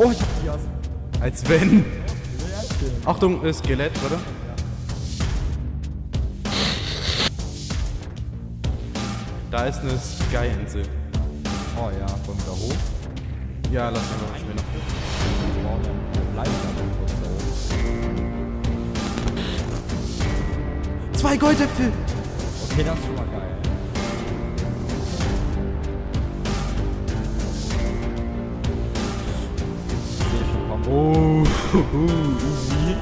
Oh, ich hab Dias. Als wenn. Achtung, äh, Skelett, oder? Da ist eine Sky-Insel. Oh ja, wollen wir da hoch? Ja, lass mal mal schnell da oben. Zwei Goldäpfel! Okay, das ist schon mal geil. Oh, easy.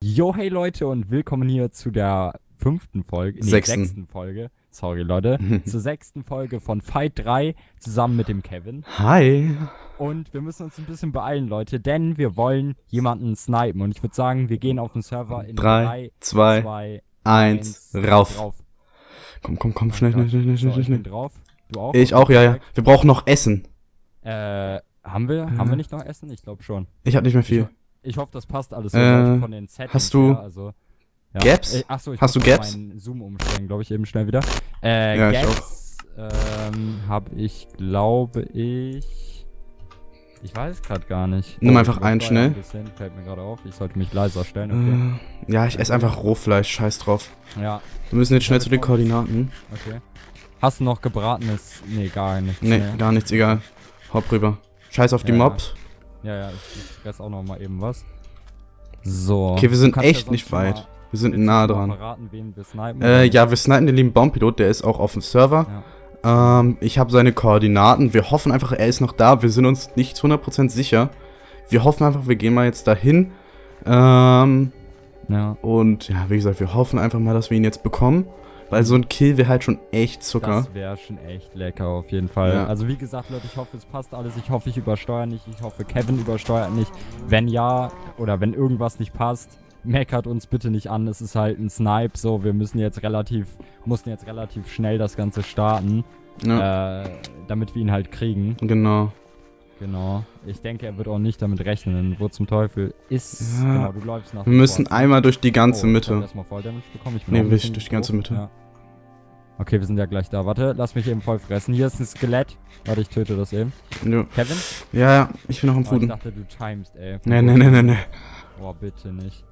Yo, hey Leute und willkommen hier zu der fünften Folge, nee, Sechsten. sechsten Folge, sorry Leute, zur sechsten Folge von Fight 3 zusammen mit dem Kevin. Hi. Und wir müssen uns ein bisschen beeilen, Leute, denn wir wollen jemanden snipen. Und ich würde sagen, wir gehen auf den Server in Drei, 3, zwei, 2, eins, 1, rauf. drauf. Komm, komm, komm, schnell, schnell, schnell, schnell, So, schnell, ich bin schnell. drauf. Du auch? Ich auch, ja, ja. Wir brauchen noch Essen. Äh, haben wir, haben wir nicht noch Essen? Ich glaube schon. Ich hab nicht mehr viel. Ich hoffe, das passt alles so Äh, von den Settings hast du her, also, ja. Gaps? Äh, achso, ich Hast du Gaps? meinen Zoom umstellen, glaube ich, eben schnell wieder. Äh, Ja, Gaps ähm, habe ich, glaube ich. Ich weiß gerade gar nicht. Nimm Oh, einfach einen schnell. Ein bisschen, fällt mir gerade auf. Ich sollte mich leiser stellen, Äh, ja, ich esse einfach Rohfleisch, scheiß drauf. okay. Ja, Wir müssen jetzt schnell zu den Koordinaten. okay. Hast du noch gebratenes? Nee, gar nichts. Nee, mehr. gar nichts, egal. Hopp rüber. Scheiß auf die Ja. Mobs. Ja, ja, ich, ich fress auch noch mal eben was. So. Okay, wir sind ja echt nicht weit. Wir sind willst nah dran. verraten, wen wir snipen? Äh, ja, wir snipen den lieben Baumpilot, der ist auch auf dem Server. Ja. Ähm, ich habe seine Koordinaten. Wir hoffen einfach, er ist noch da. Wir sind uns nicht zu 100% sicher. Wir hoffen einfach, wir gehen mal jetzt dahin. Ähm, Ja. und ja, wie gesagt, wir hoffen einfach mal, dass wir ihn jetzt bekommen. Weil so ein Kill wäre halt schon echt Zucker. Das wäre schon echt lecker auf jeden Fall. Ja. Also wie gesagt, Leute, ich hoffe, es passt alles. Ich hoffe, ich übersteuere nicht. Ich hoffe, Kevin übersteuert nicht. Wenn ja, oder wenn irgendwas nicht passt, meckert uns bitte nicht an. Es ist halt ein Snipe, so. Wir müssen jetzt relativ, mussten jetzt relativ schnell das Ganze starten, Ja, äh, damit wir ihn halt kriegen. genau. Genau. Ich denke, er wird auch nicht damit rechnen. Wo zum Teufel ist. Ja. Genau, du läufst nach Wir müssen vorne. einmal durch die ganze Oh, Ich Mitte. erstmal Voll Damage bekommen. Ich bin Nee, durch- die ganze. Mitte. Ja. Okay, wir sind ja gleich da. Warte, lass mich eben voll fressen. Hier ist ein Skelett. Warte, ich töte das eben. Ja, Kevin? ja, ja, ich bin noch am Oh, ich Fuden. dachte, du timest, ey. Nee, nee, nee, nee, nee. Oh, bitte nicht.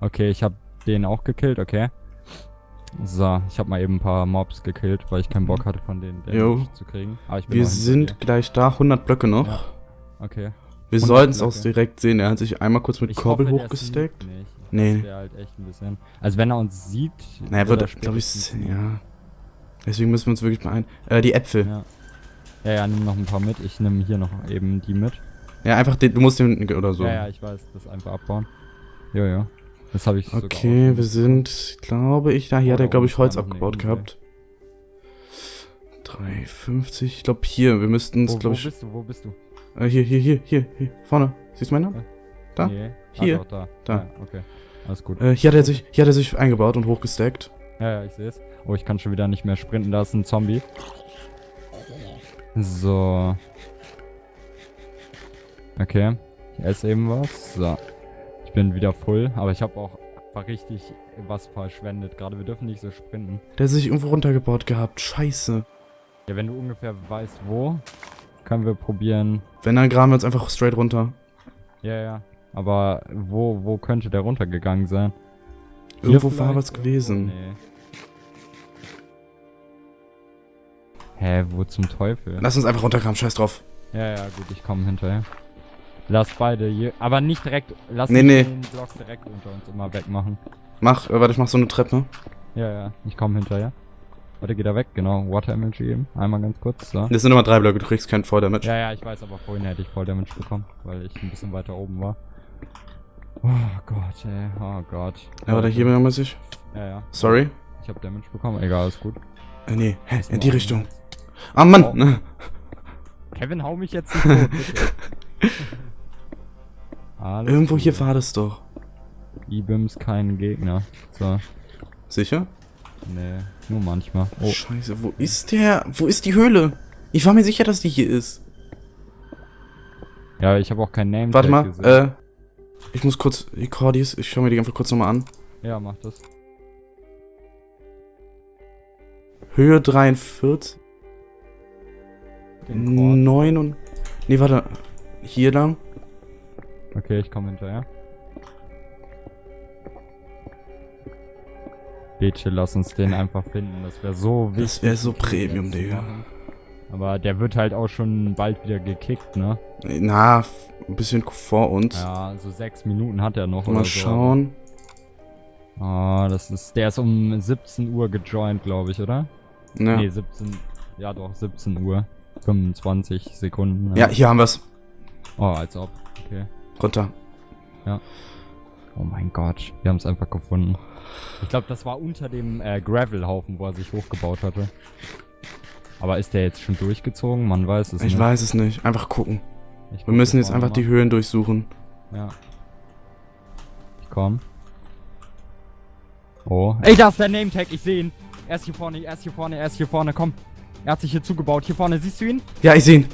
Okay, ich hab den auch gekillt, okay. So, ich hab mal eben ein paar Mobs gekillt, weil ich keinen Bock hatte, von denen. Damage zu kriegen. Wir sind gleich da, 100 Blöcke noch. Ja. Okay. Wir 100 sollten es auch direkt sehen. Er hat sich einmal kurz mit Ich Korbel hochgesteckt. Nee. Halt echt ein bisschen. Also wenn er uns sieht. Na, er wird glaube ich, spätestens- ja. Deswegen müssen wir uns wirklich mal ein. Äh, die Äpfel. Ja. Ja, ja, nimm noch ein paar mit. Ich nehme hier noch eben die mit. Ja, einfach den, du musst den oder so. Ja, ja, ich weiß, das einfach abbauen. Jo, jo. Das habe ich Okay, wir sind, glaube ich, da hier hat er, glaube ich, ist Holz abgebaut gehabt. 3,50. Ich glaube hier, wir müssten Wo, wo glaube ich. bist du? Wo bist du? Äh, hier, hier, hier, hier, hier, vorne. Siehst du meinen Namen? Da? Nee. Hier. Ah, doch, da. Da. Ja, okay. Alles gut. Äh, hier hat er sich, hier hat er sich eingebaut und hochgestackt. Ja, ja, ich sehe es. Oh, ich kann schon wieder nicht mehr sprinten. Da ist ein Zombie. So. Okay. Ich esse eben was. So. Ich bin wieder full, aber ich habe auch richtig was verschwendet. Gerade wir dürfen nicht so sprinten. Der hat sich irgendwo runtergebaut gehabt. Scheiße. Ja, wenn du ungefähr weißt, wo, können wir probieren. Wenn, dann graben wir uns einfach straight runter. Ja, ja. Aber wo, wo könnte der runtergegangen sein? Irgendwo war was gewesen. Nee. Hä, wo zum Teufel? Lass uns einfach runtergraben, scheiß drauf. Ja, ja, gut, ich komme hinterher. Lass beide hier. Aber nicht direkt. Lass Nee, nee. den Block direkt unter uns immer wegmachen. Mach, äh, warte, ich mach so eine Treppe. Ja, ja, ich komme hinterher. Warte, geht er weg? Genau, Water Damage eben. Einmal ganz kurz, so. Das sind immer drei Blöcke, du kriegst keinen Volldamage. Ja, ja, ich weiß, aber vorhin hätte ich Voll Damage bekommen, weil ich ein bisschen weiter oben war. Oh Gott, ey, oh Gott. Ja, warte, hier bin ich. Ja, ja. Sorry. Ich habe Damage bekommen, egal, alles gut. Äh, nee, hä, Ist in die Richtung. Ah, Mann! Oh. Kevin, hau mich jetzt nicht tot, bitte. Alles Irgendwo gut. hier war das doch. E-Bims kein Gegner. So, Sicher? nee, nur manchmal. Oh, Scheiße, wo ist der? Wo ist die Höhle? Ich war mir sicher, dass die hier ist. Ja, ich habe auch kein Name Warte mal, gesehen. äh. Ich muss kurz die Cordis, ich schau mir die einfach kurz nochmal an. Ja, mach das. Höhe 43, Den Chord. 9 und. Nee, warte. Hier lang. Okay, ich komme hinterher. Bitte lass uns den einfach finden. Das wäre so wichtig. Das wäre so Premium, Digga. Aber der wird halt auch schon bald wieder gekickt, ne? Na, ein bisschen vor uns. Ja, so sechs Minuten hat er noch Mal schauen. so. Ah, das ist. Der ist um 17 Uhr gejoint, glaube ich, oder? Ja. Nee, 17. Ja doch, 17 Uhr. 25 Sekunden. ne? ja, hier haben wir's. Oh, als ob. Okay. Runter. Oh mein Gott, wir haben es einfach gefunden. Ich glaube, das war unter dem äh, Gravelhaufen, wo er sich hochgebaut hatte. Aber ist der jetzt schon durchgezogen? Man weiß es Ich nicht. weiß es nicht. Einfach gucken. Ich Wir müssen jetzt einfach noch die Höhen durchsuchen. mal. Ja. Ich komm. Oh. Ey, da ist der Name-Tag, ich sehe ihn. Er ist hier vorne, er ist hier vorne, er ist hier vorne, komm. Er hat sich hier zugebaut. Hier vorne, siehst du ihn? Ja, ich sehe ihn.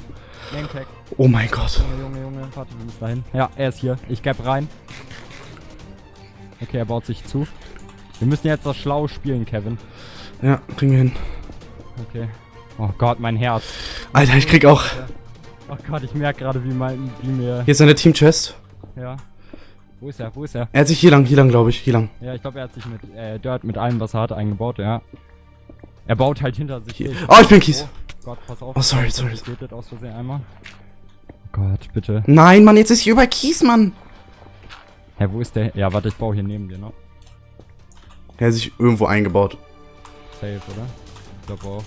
Name-Tag. Oh mein Gott. Junge, Junge, Junge, warte, wir müssen dahin. Ja, er ist hier. Ich gap rein. Okay, er baut sich zu. Wir müssen jetzt das schlau spielen, Kevin. Ja, kriegen wir hin. Okay. Oh Gott, mein Herz. Alter, ich krieg auch. Oh Gott, ich merke gerade, wie mein, wie mir. Hier ist seine Team-Chest. Ja. Wo ist er? Wo ist er? Er hat sich hier lang, hier lang, glaube ich. Hier lang. Ja, ich glaube, er hat sich mit äh, Dirt mit allem, was er hatte, eingebaut, ja. Er baut halt hinter sich. Hier. Ich- Oh, ich bin Kies. Oh Gott, pass auf. Oh, sorry, Ich sorry. getötet aus Versehen einmal. Oh Gott, bitte. Nein, Mann, jetzt ist hier über Kies, Mann. Hä, wo ist der? Ja, warte, ich baue hier neben dir noch. Er hat sich irgendwo eingebaut. Safe, oder? Ich glaube auch.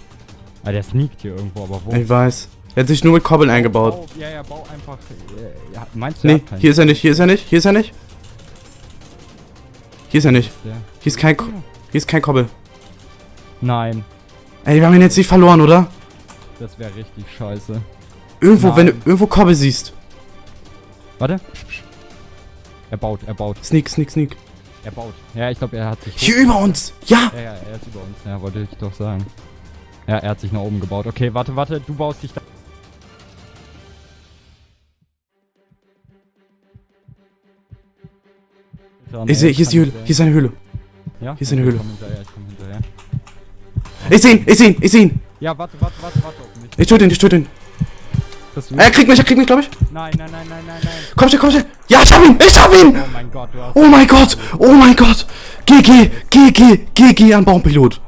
Ah, der sneakt hier irgendwo, aber wo? Ich weiß. Er hat sich nur mit Kobbeln eingebaut. Bau, ja, ja, bau einfach. Äh, ja, meinst du, er Nee, hier ist er nicht, hier ist er nicht, hier ist er nicht. Hier ist er nicht. Der. Hier ist kein, Ko- hier ist kein Kobbel. Nein, Ey, wir haben ihn jetzt nicht verloren, oder? das wäre richtig scheiße. Irgendwo, wenn du Nein. irgendwo Kobbel siehst. Warte. Er baut, er baut, Sneak, sneak, sneak. er baut. Ja, ich glaube, er hat sich. Hier über uns. Ja. Ja, ja, er ist über uns. Ja, wollte ich doch sagen. Ja, er hat sich nach oben gebaut. Okay, warte, warte, du baust dich da. Ich sehe, hier ist die Höhle. Hier ist eine Höhle. Ja? hier ist eine Höhle. Ich komm hinterher, ich komm hinterher. Ich sehe ihn, ich sehe ihn, ich sehe ihn. Ja, warte, warte, warte, warte. Ich töte ihn, ich töte ihn. Er kriegt mich, er kriegt mich, glaube ich. Nein, nein, nein, nein, nein, nein. Komm schnell, komm schnell. Ja, ich hab ihn, ich hab ihn. Oh mein Gott, du hast. Oh mein Gott, oh mein Gott. GG, GG, GG an Baumpilot.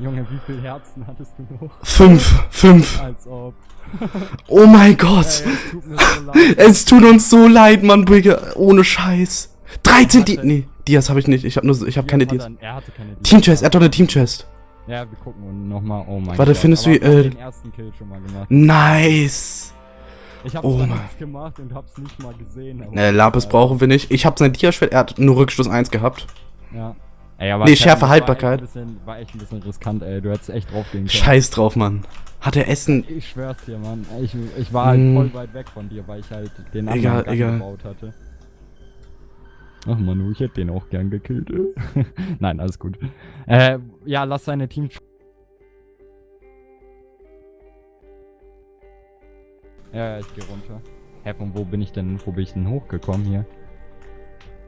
Junge, wie viele Herzen hattest du noch? Fünf, fünf. Als ob. Oh mein Ey, Gott. leid. Es tut uns so leid, Mann, Brigge. Ohne Scheiß. 13 Di Warte. Nee, Dias habe ich nicht. Ich habe nur, ich habe keine Dias. Dias. Team-Chest, er hat doch eine Team-Chest. Ja, wir gucken nochmal. Oh mein Warte, Gott. findest du, Aber haben äh, den ersten Kill schon mal gemacht. Nice. Ich hab's oh nichts gemacht und hab's nicht mal gesehen. Ne, Lapis brauchen wir nicht. Ich habe sein Diaschwert, er hat nur Rückstoß 1 gehabt. Ja. Ey, aber Nee, Schärfe, Haltbarkeit. War echt, ein bisschen, war echt ein bisschen riskant, ey. Du hättest echt drauf gehen können. Scheiß drauf, Mann. Hat er Essen? Ich schwör's dir, Mann. Ich, ich war halt Hm. voll weit weg von dir, weil ich halt den anderen Egal, egal. gebaut hatte. Ach Manu, ich hätte den auch gern gekillt. Nein, alles gut. Äh, ja, lass seine Team... Ja, ich geh runter. Hä, von wo bin ich denn, wo bin ich denn hochgekommen hier?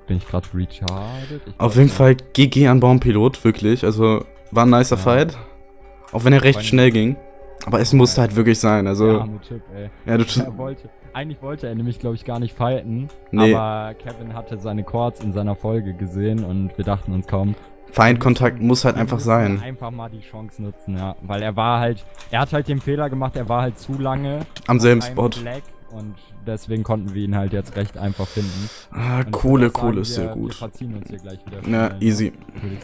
Bin ich gerade recharted? Ich Auf jeden nicht. Fall GG an Baumpilot, wirklich. Also, war ein nicer Ja. Fight. Auch wenn er recht schnell ging. Aber es musste halt wirklich sein. Der Also, arme Typ, ey. ja, du. Er wollte, eigentlich wollte er nämlich, glaube ich, gar nicht fighten. Nee. Aber Kevin hatte seine Chords in seiner Folge gesehen und wir dachten uns kaum. Feindkontakt muss halt einfach sein. Einfach mal die Chance nutzen, ja. Weil er war halt, er hat halt den Fehler gemacht, er war halt zu lange Am selben Spot. Fleck und deswegen konnten wir ihn halt jetzt recht einfach finden. Ah, Und Kohle, Kohle sagen, ist wir, sehr Wir gut. verziehen uns hier gleich wieder. Ja, schnell, easy.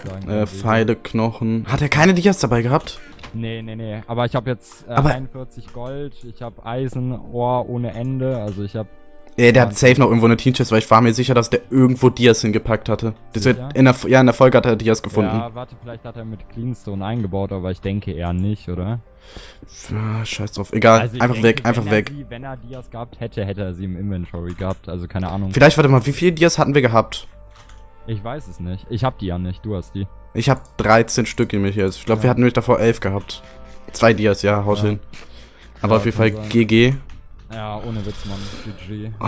Sagen. Äh, Pfeile, Knochen. Hat er keine Dias dabei gehabt? Nee, nee, nee. Aber ich habe jetzt äh, Aber- 41 Gold, ich habe Eisen, Ohr ohne Ende. Also ich habe Ja, der Ja. hat safe noch irgendwo eine Team-Chest, weil ich war mir sicher, dass der irgendwo Dias hingepackt hatte. Das wird in der, ja, in der Folge hat er Dias gefunden. Ja, warte, vielleicht hat er mit Cleanstone eingebaut, aber ich denke eher nicht, oder? Ah, scheiß drauf. Egal, Also einfach denke, weg, einfach wenn weg. Sie, wenn er Dias gehabt hätte, hätte er sie im Inventory gehabt. Also keine Ahnung. Vielleicht, warte mal, wie viele Dias hatten wir gehabt? Ich weiß es nicht. Ich hab die ja nicht, du hast die. Ich habe 13 Stück in mich jetzt. Ich glaube, Ja. wir hatten nämlich davor 11 gehabt. Zwei Dias, ja, haut Ja. hin. Aber Ja, auf jeden Fall sein. GG. Ja, ohne Witz, Mann. GG. Oh,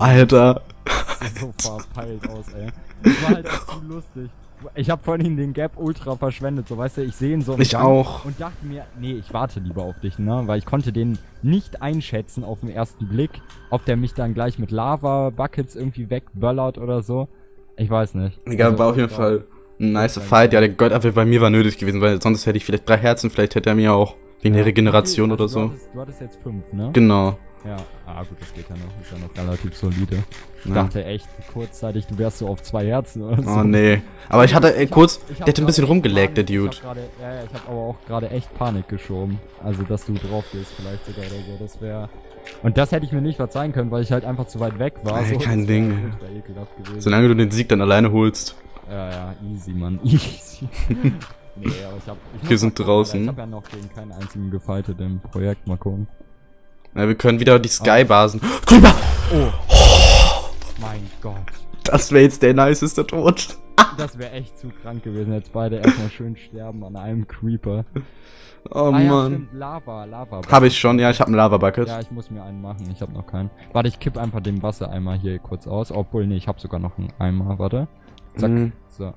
Alter. Das sieht so verpeilt aus, ey. Das war halt auch zu lustig. Ich habe vorhin den Gap ultra verschwendet, so weißt du, ich sehe ihn so Ich auch. und dachte mir, nee, ich warte lieber auf dich, ne, weil ich konnte den nicht einschätzen auf den ersten Blick, ob der mich dann gleich mit Lava Buckets irgendwie wegböllert oder so. Ich weiß nicht. Egal, Also, war auf jeden Fall ein nice Fight. Ja, der Goldapfel bei mir war nötig gewesen, weil sonst hätte ich vielleicht drei Herzen, vielleicht hätte er mir auch wegen der Ja, Regeneration okay, oder also so. Du hattest, du hattest jetzt fünf, ne? Genau. Ja, ah gut, das geht ja noch. Ist ja noch relativ solide. Ich Ja. dachte echt kurzzeitig, du wärst so auf zwei Herzen oder so. Oh nee. Aber ich hatte ey, hab- kurz, ich der hab hat ein bisschen rumgelegt, der Dude. Ich hab grade, ja, ich hab aber auch gerade echt Panik geschoben. Also, dass du drauf gehst vielleicht sogar oder so. Das wäre... Und das hätte ich mir nicht verzeihen können, weil ich halt einfach zu weit weg war. Ey, so, kein Ding. gewesen. Solange du den Sieg dann alleine holst. Ja, ja, easy, Mann. Easy. nee, aber ich hab... Ich Wir sind gucken, draußen. Alter. Ich hab ja noch gegen keinen einzigen gefightet im Projekt. Mal gucken. Ja, wir können wieder die Skybasen. Creeper! Oh. Mein Gott. Das wäre jetzt der niceste Tod. Das wäre echt zu krank gewesen. Jetzt beide erstmal schön sterben an einem Creeper. Oh ah, ja, stimmt. Lava, Lava. Habe ich schon, ja, ich habe einen Lava Bucket. Ja, ich muss mir einen machen. Ich habe noch keinen. Warte, ich kipp einfach den Wassereimer hier kurz aus. Obwohl, nee, ich habe sogar noch einen Eimer. Warte. Zack. Mhm. So.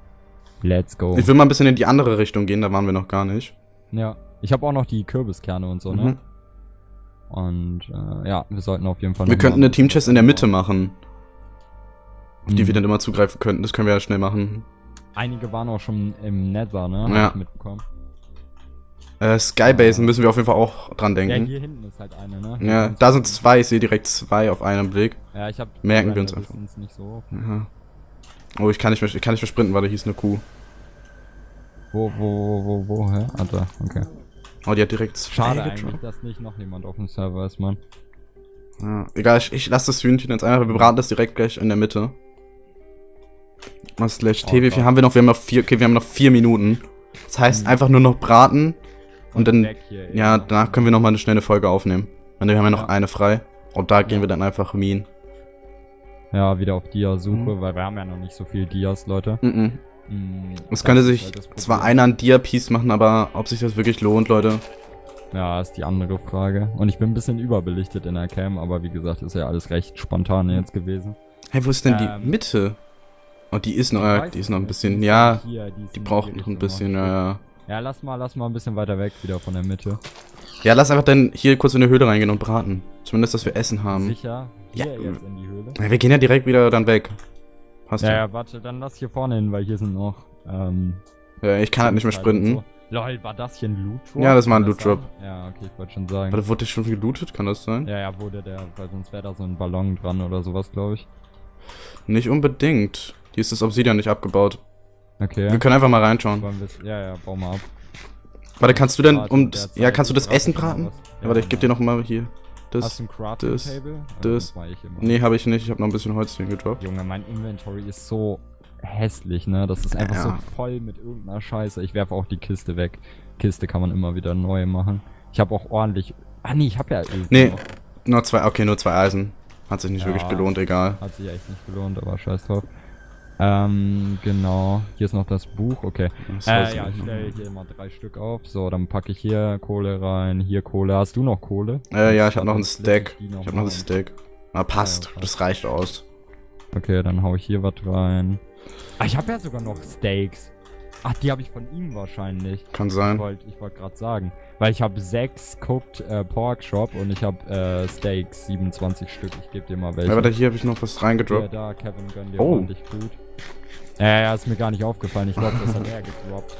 Let's go. Ich will mal ein bisschen in die andere Richtung gehen, da waren wir noch gar nicht. ja. Ich habe auch noch die Kürbiskerne und so, Mhm. ne? Und äh, ja, wir sollten auf jeden Fall Wir könnten eine Teamchest in der Mitte machen, auf die Mhm. wir dann immer zugreifen könnten. Das können wir ja schnell machen. Einige waren auch schon im Nether, ne? Ja. Mitbekommen. Äh, Skybasen müssen wir auf jeden Fall auch dran Ja, denken. hier hinten ist halt eine, ne? Ja, Hier da sind zwei. Ich sehe direkt zwei auf einen Blick. Ja, ich hab Merken wir uns einfach. Nicht so. Ja. Oh, ich kann nicht mehr, ich kann nicht mehr sprinten, weil da hieß eine Kuh. Wo, wo, wo, wo, wo, hä? Ah, da, okay. Oh, die hat direkt Schade eigentlich, dass nicht noch jemand auf dem Server ist, Mann. Ja, egal, ich, ich lasse das Hühnchen jetzt einfach. Wir braten das direkt gleich in der Mitte. Was slash T, wie viel haben wir noch? Wir haben noch vier, okay, wir haben noch vier Minuten. Das heißt Mhm. einfach nur noch braten. Und dann, weg hier, ja, danach können wir noch mal eine schnelle Folge aufnehmen. Und wir haben ja noch Ja. eine frei. Und da gehen Ja. wir dann einfach Minen. Ja, wieder auf Dia-Suche, Mhm. weil wir haben ja noch nicht so viel Dias, Leute. Mhm. Mm, Es könnte sich halt zwar einer ein Dia-Piece machen, aber ob sich das wirklich lohnt, Leute. Ja, ist die andere Frage. Und ich bin ein bisschen überbelichtet in der Cam, aber wie gesagt, ist ja alles recht spontan jetzt gewesen. Hey, wo ist denn Ähm, die Mitte? Oh, die ist noch, äh, die ist noch ein bisschen, ja, hier, die, die braucht noch ein bisschen, ja, ja. Ja, lass mal, lass mal ein bisschen weiter weg wieder von der Mitte. Ja, lass einfach dann hier kurz in die Höhle reingehen und braten. Zumindest, dass wir Essen haben. Sicher? Hier Ja. jetzt in die Höhle? Ja, wir gehen ja direkt wieder dann weg. Passt Ja, ja. warte, dann lass hier vorne hin, weil hier sind noch, ähm... ja. Ich kann halt nicht mehr sprinten. So. Lol, war das hier ein Loot Drop? Ja, das war ein Loot Drop. Ja, okay, ich wollte schon sagen. Warte, wurde der schon gelootet? Kann das sein? Ja, ja, wurde der, weil sonst wäre da so ein Ballon dran oder sowas, glaube ich. Nicht unbedingt. Hier ist das Obsidian nicht abgebaut. Okay. Wir können einfach mal reinschauen. Ja, ja, bau mal ab. Warte, kannst du denn um das, ja, kannst du das Essen braten? Ja, warte, ich gebe dir genau. noch mal hier. Hast du Das. ein Crafting das, Table? das. ich hier machen. Nee, habe ich nicht. Ich habe noch ein bisschen Holz hier gedroppt. Junge, mein Inventory ist so hässlich, ne? Das ist einfach Ja. so voll mit irgendeiner Scheiße. Ich werfe auch die Kiste weg. Kiste kann man immer wieder neu machen. Ich habe auch ordentlich. Ah nee, ich habe ja Öl. Nee. noch. Nur zwei, okay, nur zwei Eisen. Hat sich nicht Ja. wirklich gelohnt, egal. Hat sich echt nicht gelohnt, aber scheiß drauf. Ähm, genau. Hier ist noch das Buch, okay. Das Äh, ja, ich stelle hier mal drei Stück auf. So, dann packe ich hier Kohle rein, hier Kohle. Hast du noch Kohle? Äh, ja, ich habe noch einen Stack. die Ich habe noch einen. Stack. Ah, passt. Ja, passt. Das reicht aus. Okay, dann hau ich hier was rein. Ah, ich habe ja sogar noch Steaks. Ach, die habe ich von ihm wahrscheinlich. Kann Ich sein. wollte ich wollt gerade sagen. Weil ich habe sechs Cooked äh, Pork Shop und ich habe äh, Steaks, 27 Stück. Ich gebe dir mal welche. Ja, warte, hier habe ich noch was reingedroppt. da, Kevin, gönn dir Oh. ordentlich Food. Ja, ja, ist mir gar nicht aufgefallen. Ich glaube, das hat er gedroppt.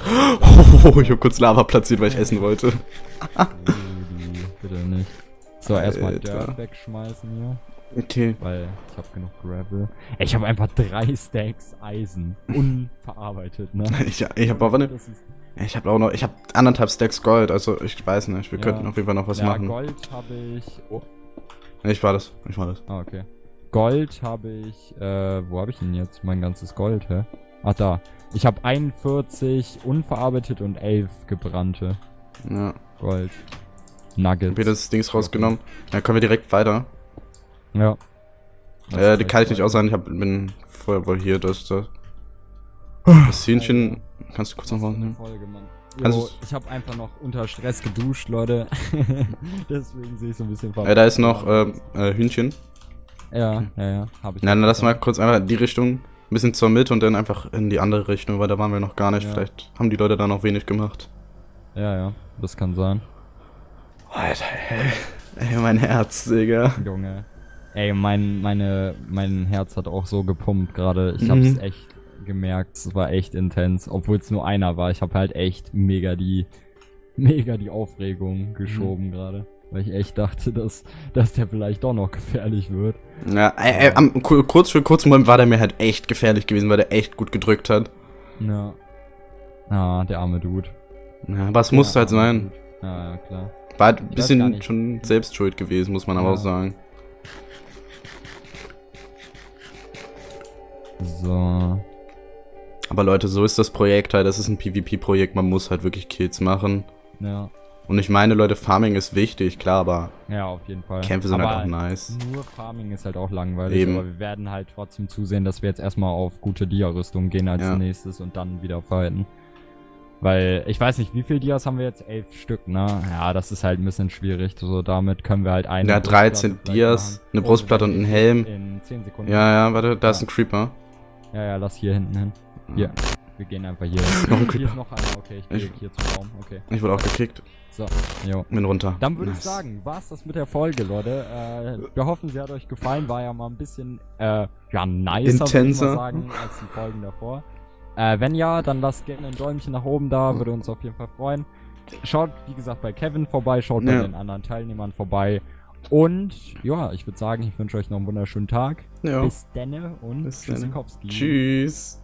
Oh, ich habe kurz Lava platziert, weil ich essen wollte. Bitte nicht. So, erstmal. Dirt wegschmeißen hier. Okay. Weil ich habe genug Gravel. Ich habe einfach drei Stacks Eisen. Unverarbeitet, ne? Ich, ich habe aber ne, ich habe auch noch, ich habe anderthalb Stacks Gold, also ich weiß nicht, wir Ja. könnten auf jeden Fall noch was ja, machen. Gold habe ich. Oh, ich war das, ich war das. ah, okay. Gold habe ich. Äh, wo habe ich denn jetzt mein ganzes Gold, hä? Ach, da. Ich habe 41 unverarbeitet und 11 gebrannte Ja. Gold. Nuggets. Hab das Dings rausgenommen. Dann können wir direkt weiter. Ja. Äh, die kann ich nicht aussagen, ich hab, bin vorher wohl hier, das, das. Das Hähnchen, kannst du kurz noch Was rausnehmen? Folge, Mann. Jo, Also- ich habe einfach noch unter Stress geduscht, Leute. Deswegen sehe ich so ein bisschen Äh, da ist noch äh, äh, Hühnchen. Ja, ja, ja. Habe ich. Nein, auch lass mal kurz einfach in die Richtung, ein bisschen zur Mitte und dann einfach in die andere Richtung, weil da waren wir noch gar nicht. Ja. Vielleicht haben die Leute da noch wenig gemacht. Ja, ja. Das kann sein. Alter, ey. Ey, mein Herz, Digga. Junge. Ey, mein, meine, mein Herz hat auch so gepumpt gerade. Ich Mhm. hab's echt gemerkt. Es war echt intens. Obwohl es nur einer war. Ich habe halt echt mega die, mega die Aufregung geschoben gerade. Weil ich echt dachte, dass, dass der vielleicht doch noch gefährlich wird. Ja, ey, ey, am, ku- kurz für kurzen Moment war der mir halt echt gefährlich gewesen, weil der echt gut gedrückt hat. Ja. Ah, der arme Dude. Ja, aber es musste Der halt sein. Dude. Ja, ja, klar. War halt ein bisschen schon selbstschuld gewesen, muss man aber Ja. auch sagen. So. Aber Leute, so ist das Projekt halt. Das ist ein PvP-Projekt. Man muss halt wirklich Kills machen. Ja. Und ich meine, Leute, Farming ist wichtig, klar, aber Ja, auf jeden Fall. Kämpfe sind aber halt auch nice. Nur Farming ist halt auch langweilig, Eben. aber wir werden halt trotzdem zusehen, dass wir jetzt erstmal auf gute Dia-Rüstung gehen als Ja. nächstes und dann wieder fighten. Weil, ich weiß nicht, wie viel Dias haben wir jetzt? Elf Stück, ne? Ja, das ist halt ein bisschen schwierig. So, damit können wir halt eine Ja, Brustplatte 13 vielleicht Dias, eine Brustplatte und wir ein werden Helm. In 10 Sekunden. Ja, ja, warte, da ist Ja. ein Creeper. Ja, ja, lass hier hinten hin. Hier. Wir gehen einfach hier. Noch ein Hier ist noch einer. Okay, ich gehe Ich- hier zum Raum. Okay. Ich wurde auch gekickt. So, jo. Bin runter. Dann würde ich Nice. sagen, war's das mit der Folge, Leute. Äh, wir hoffen, sie hat euch gefallen. War ja mal ein bisschen, äh, ja, nicer, ich Intenser. sagen, als die Folgen davor. Äh, wenn ja, dann lasst gerne ein Däumchen nach oben da, würde uns auf jeden Fall freuen. Schaut, wie gesagt, bei Kevin vorbei, schaut bei Ja. den anderen Teilnehmern vorbei. Und, ja, ich würde sagen, ich wünsche euch noch einen wunderschönen Tag. Ja. Bis denne und Bis. Tschüss.